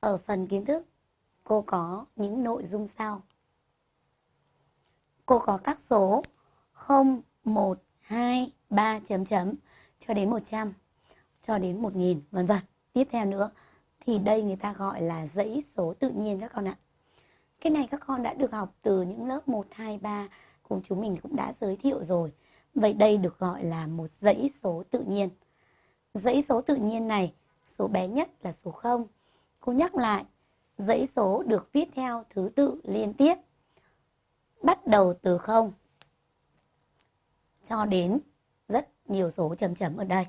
Ở phần kiến thức, cô có những nội dung sau. Cô có các số 0, 1, 2, 3 chấm chấm cho đến 100, cho đến 1000 vân vân. Tiếp theo nữa thì đây người ta gọi là dãy số tự nhiên các con ạ. Cái này các con đã được học từ những lớp 1, 2, 3 cùng chúng mình cũng đã giới thiệu rồi. Vậy đây được gọi là một dãy số tự nhiên. Dãy số tự nhiên này, số bé nhất là số 0. Cô nhắc lại, dãy số được viết theo thứ tự liên tiếp. Bắt đầu từ 0 cho đến rất nhiều số chấm chấm ở đây.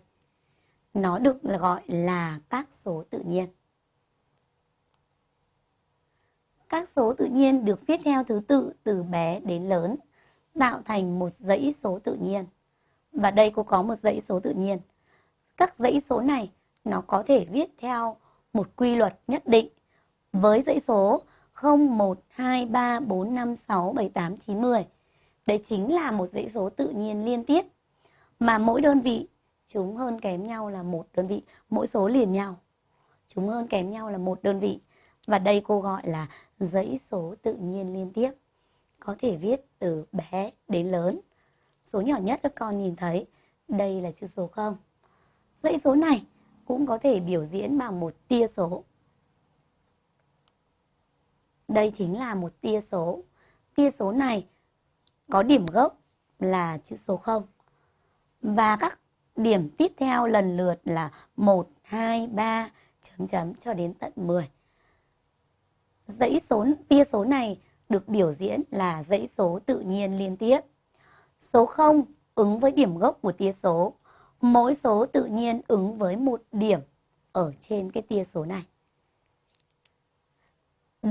Nó được gọi là các số tự nhiên. Các số tự nhiên được viết theo thứ tự từ bé đến lớn, tạo thành một dãy số tự nhiên. Và đây cô có một dãy số tự nhiên. Các dãy số này nó có thể viết theo một quy luật nhất định với dãy số 0, 1, 2, 3, 4, 5, 6, 7, 8, 9, 10. Đấy chính là một dãy số tự nhiên liên tiếp mà mỗi đơn vị chúng hơn kém nhau là một đơn vị, mỗi số liền nhau. Chúng hơn kém nhau là một đơn vị. Và đây cô gọi là dãy số tự nhiên liên tiếp. Có thể viết từ bé đến lớn. Số nhỏ nhất các con nhìn thấy, đây là chữ số 0. Dãy số này cũng có thể biểu diễn bằng một tia số. Đây chính là một tia số. Tia số này có điểm gốc là chữ số 0. Và các điểm tiếp theo lần lượt là 1, 2, 3, chấm chấm cho đến tận 10. Dãy số tia số này được biểu diễn là dãy số tự nhiên liên tiếp. Số 0 ứng với điểm gốc của tia số. Mỗi số tự nhiên ứng với một điểm ở trên cái tia số này.